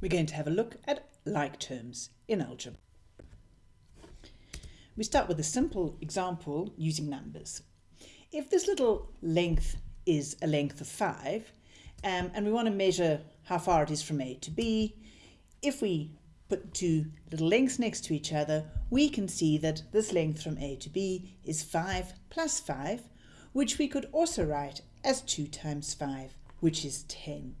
We're going to have a look at like terms in algebra. We start with a simple example using numbers. If this little length is a length of 5 um, and we want to measure how far it is from A to B, if we put two little lengths next to each other, we can see that this length from A to B is 5 plus 5, which we could also write as 2 times 5, which is 10.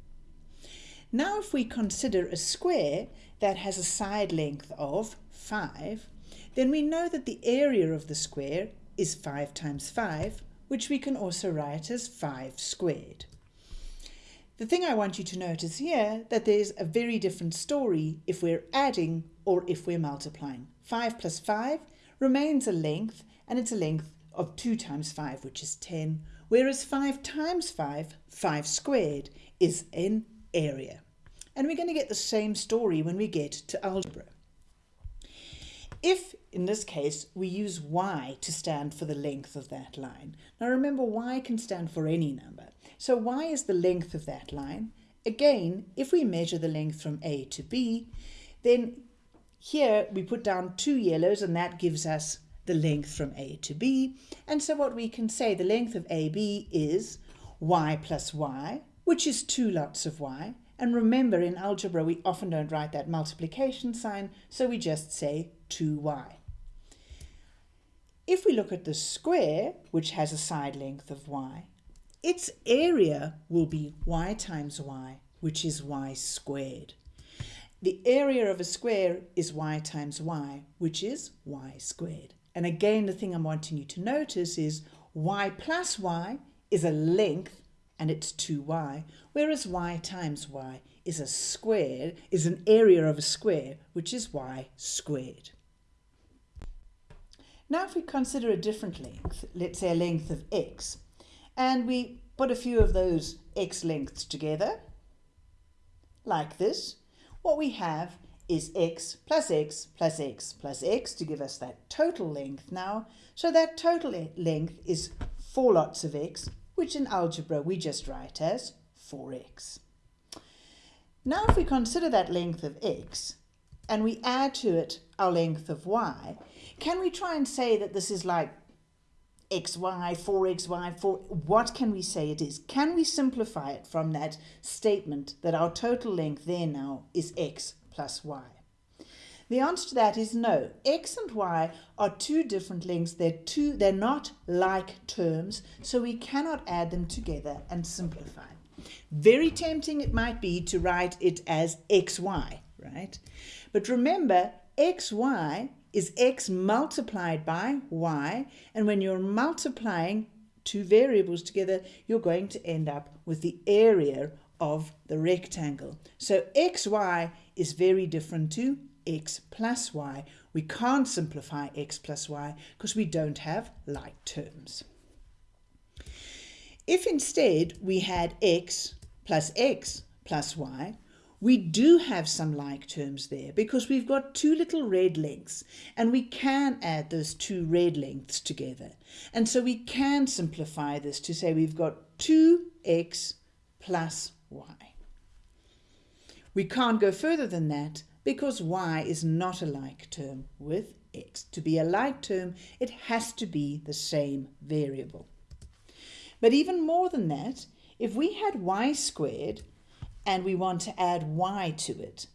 Now if we consider a square that has a side length of 5, then we know that the area of the square is 5 times 5, which we can also write as 5 squared. The thing I want you to notice here that there's a very different story if we're adding or if we're multiplying. 5 plus 5 remains a length and it's a length of 2 times 5 which is 10 whereas 5 times 5, 5 squared, is an area. And we're going to get the same story when we get to algebra. If, in this case, we use y to stand for the length of that line. Now remember, y can stand for any number. So y is the length of that line. Again, if we measure the length from A to B, then here we put down two yellows and that gives us the length from A to B. And so what we can say, the length of AB is y plus y, which is two lots of y. And remember, in algebra, we often don't write that multiplication sign, so we just say 2y. If we look at the square, which has a side length of y, its area will be y times y, which is y squared. The area of a square is y times y, which is y squared. And again, the thing I'm wanting you to notice is y plus y is a length and it's 2y, whereas y times y is a square, is an area of a square, which is y squared. Now if we consider a different length, let's say a length of x, and we put a few of those x lengths together, like this, what we have is x plus x plus x plus x to give us that total length now. So that total length is four lots of x which in algebra we just write as 4x. Now if we consider that length of x, and we add to it our length of y, can we try and say that this is like xy, 4xy, 4, what can we say it is? Can we simplify it from that statement that our total length there now is x plus y? The answer to that is no. X and Y are two different lengths. They're, two, they're not like terms, so we cannot add them together and simplify. Very tempting it might be to write it as XY, right? But remember, XY is X multiplied by Y, and when you're multiplying two variables together, you're going to end up with the area of the rectangle. So XY is very different to x plus y. We can't simplify x plus y because we don't have like terms. If instead we had x plus x plus y, we do have some like terms there because we've got two little red lengths and we can add those two red lengths together. And so we can simplify this to say we've got 2x plus y. We can't go further than that because y is not a like term with x. To be a like term, it has to be the same variable. But even more than that, if we had y squared and we want to add y to it,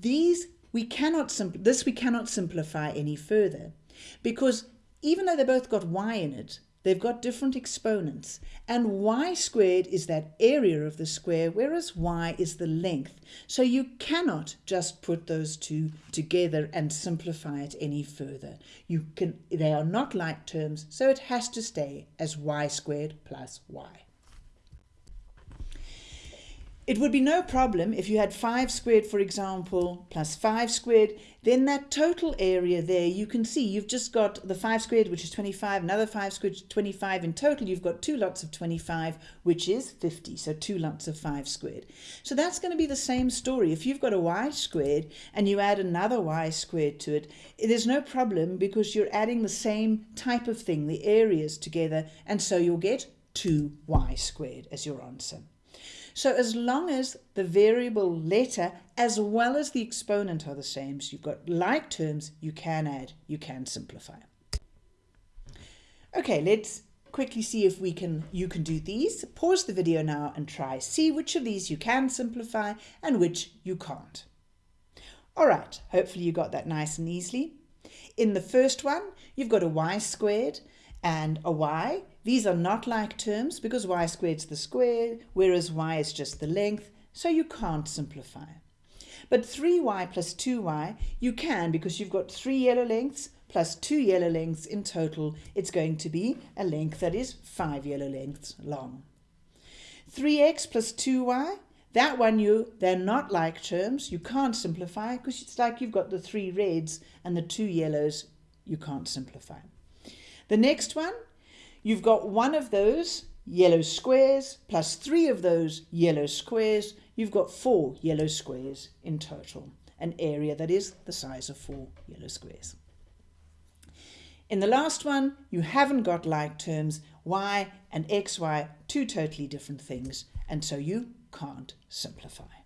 these we cannot this we cannot simplify any further because even though they both got y in it, They've got different exponents and y squared is that area of the square whereas y is the length. So you cannot just put those two together and simplify it any further. You can they are not like terms so it has to stay as y squared plus y. It would be no problem if you had 5 squared, for example, plus 5 squared, then that total area there, you can see you've just got the 5 squared, which is 25, another 5 squared, 25. In total, you've got two lots of 25, which is 50, so two lots of 5 squared. So that's going to be the same story. If you've got a y squared and you add another y squared to it, there's no problem because you're adding the same type of thing, the areas together, and so you'll get 2y squared as your answer. So as long as the variable letter as well as the exponent are the same, so you've got like terms, you can add, you can simplify. Okay, let's quickly see if we can you can do these. Pause the video now and try. See which of these you can simplify and which you can't. All right, hopefully you got that nice and easily. In the first one, you've got a y squared and a y. These are not like terms because y squared is the square, whereas y is just the length, so you can't simplify. But 3y plus 2y, you can because you've got three yellow lengths plus two yellow lengths in total. It's going to be a length that is five yellow lengths long. 3x plus 2y, that one you they're not like terms. You can't simplify because it's like you've got the three reds and the two yellows. You can't simplify. The next one, you've got one of those yellow squares plus three of those yellow squares. You've got four yellow squares in total, an area that is the size of four yellow squares. In the last one, you haven't got like terms, y and xy, two totally different things, and so you can't simplify.